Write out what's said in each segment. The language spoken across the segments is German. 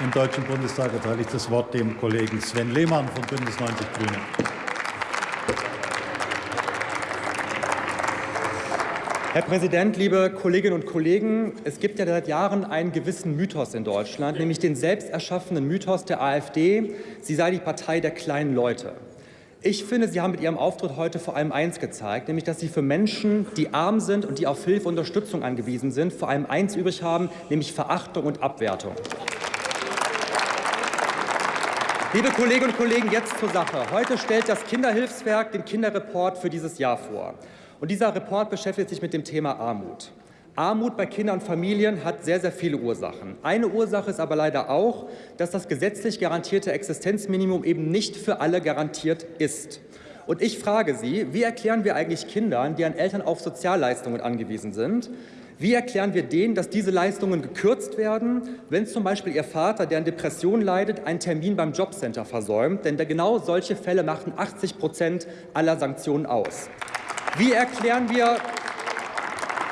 Im Deutschen Bundestag erteile ich das Wort dem Kollegen Sven Lehmann von Bündnis 90 Grüne. Herr Präsident, liebe Kolleginnen und Kollegen! Es gibt ja seit Jahren einen gewissen Mythos in Deutschland, nämlich den selbst erschaffenen Mythos der AfD, sie sei die Partei der kleinen Leute. Ich finde, Sie haben mit Ihrem Auftritt heute vor allem eins gezeigt, nämlich dass Sie für Menschen, die arm sind und die auf Hilfe und Unterstützung angewiesen sind, vor allem eins übrig haben, nämlich Verachtung und Abwertung. Liebe Kolleginnen und Kollegen, jetzt zur Sache. Heute stellt das Kinderhilfswerk den Kinderreport für dieses Jahr vor. Und dieser Report beschäftigt sich mit dem Thema Armut. Armut bei Kindern und Familien hat sehr, sehr viele Ursachen. Eine Ursache ist aber leider auch, dass das gesetzlich garantierte Existenzminimum eben nicht für alle garantiert ist. Und ich frage Sie, wie erklären wir eigentlich Kindern, deren Eltern auf Sozialleistungen angewiesen sind, wie erklären wir denen, dass diese Leistungen gekürzt werden, wenn zum Beispiel ihr Vater, der an Depressionen leidet, einen Termin beim Jobcenter versäumt? Denn genau solche Fälle machen 80 Prozent aller Sanktionen aus. Wie erklären wir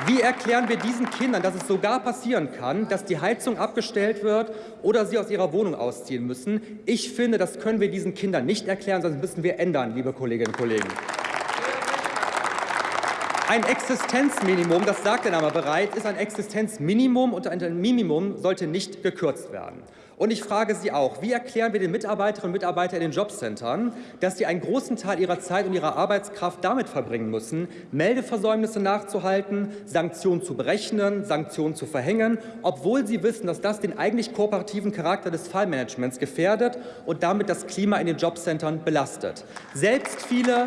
wie erklären wir diesen Kindern, dass es sogar passieren kann, dass die Heizung abgestellt wird oder sie aus ihrer Wohnung ausziehen müssen? Ich finde, das können wir diesen Kindern nicht erklären, sondern müssen wir ändern, liebe Kolleginnen und Kollegen. Ein Existenzminimum, das sagt der Name bereits, ist ein Existenzminimum und ein Minimum sollte nicht gekürzt werden. Und ich frage Sie auch, wie erklären wir den Mitarbeiterinnen und Mitarbeitern in den Jobcentern, dass sie einen großen Teil ihrer Zeit und ihrer Arbeitskraft damit verbringen müssen, Meldeversäumnisse nachzuhalten, Sanktionen zu berechnen, Sanktionen zu verhängen, obwohl sie wissen, dass das den eigentlich kooperativen Charakter des Fallmanagements gefährdet und damit das Klima in den Jobcentern belastet. Selbst viele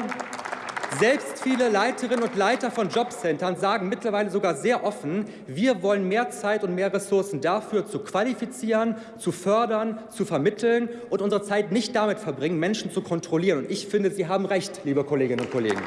selbst viele Leiterinnen und Leiter von Jobcentern sagen mittlerweile sogar sehr offen, wir wollen mehr Zeit und mehr Ressourcen dafür, zu qualifizieren, zu fördern, zu vermitteln und unsere Zeit nicht damit verbringen, Menschen zu kontrollieren. Und ich finde, Sie haben recht, liebe Kolleginnen und Kollegen.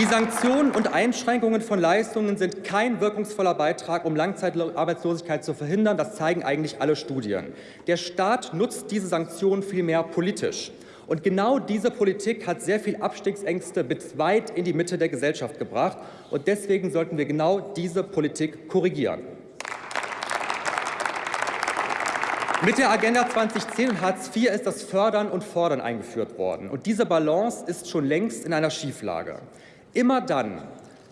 Die Sanktionen und Einschränkungen von Leistungen sind kein wirkungsvoller Beitrag, um Langzeitarbeitslosigkeit zu verhindern. Das zeigen eigentlich alle Studien. Der Staat nutzt diese Sanktionen vielmehr politisch. Und genau diese Politik hat sehr viel Abstiegsängste bis weit in die Mitte der Gesellschaft gebracht. Und deswegen sollten wir genau diese Politik korrigieren. Mit der Agenda 2010 und Hartz IV ist das Fördern und Fordern eingeführt worden. Und diese Balance ist schon längst in einer Schieflage. Immer dann,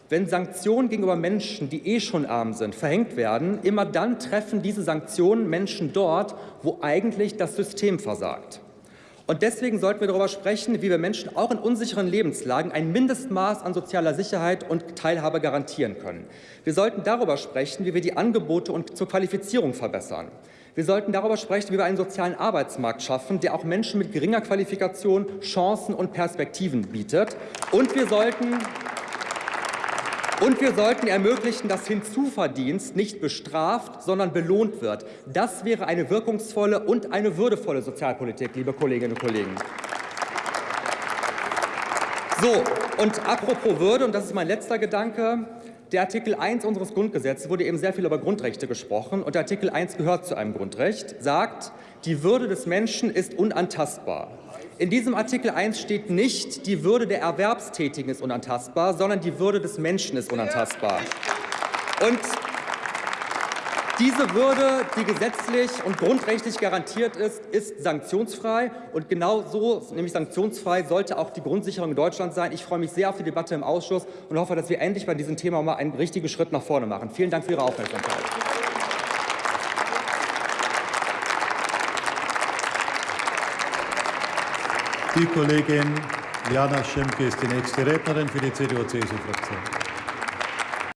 wenn Sanktionen gegenüber Menschen, die eh schon arm sind, verhängt werden, immer dann treffen diese Sanktionen Menschen dort, wo eigentlich das System versagt. Und deswegen sollten wir darüber sprechen, wie wir Menschen auch in unsicheren Lebenslagen ein Mindestmaß an sozialer Sicherheit und Teilhabe garantieren können. Wir sollten darüber sprechen, wie wir die Angebote und zur Qualifizierung verbessern. Wir sollten darüber sprechen, wie wir einen sozialen Arbeitsmarkt schaffen, der auch Menschen mit geringer Qualifikation Chancen und Perspektiven bietet. Und wir sollten und wir sollten ermöglichen, dass Hinzuverdienst nicht bestraft, sondern belohnt wird. Das wäre eine wirkungsvolle und eine würdevolle Sozialpolitik, liebe Kolleginnen und Kollegen. So, und apropos Würde, und das ist mein letzter Gedanke, der Artikel 1 unseres Grundgesetzes wurde eben sehr viel über Grundrechte gesprochen und der Artikel 1 gehört zu einem Grundrecht, sagt, die Würde des Menschen ist unantastbar. In diesem Artikel 1 steht nicht, die Würde der Erwerbstätigen ist unantastbar, sondern die Würde des Menschen ist unantastbar. Und diese Würde, die gesetzlich und grundrechtlich garantiert ist, ist sanktionsfrei. Und genau so, nämlich sanktionsfrei, sollte auch die Grundsicherung in Deutschland sein. Ich freue mich sehr auf die Debatte im Ausschuss und hoffe, dass wir endlich bei diesem Thema mal einen richtigen Schritt nach vorne machen. Vielen Dank für Ihre Aufmerksamkeit. Die Kollegin Jana Schimke ist die nächste Rednerin für die CDU-CSU-Fraktion.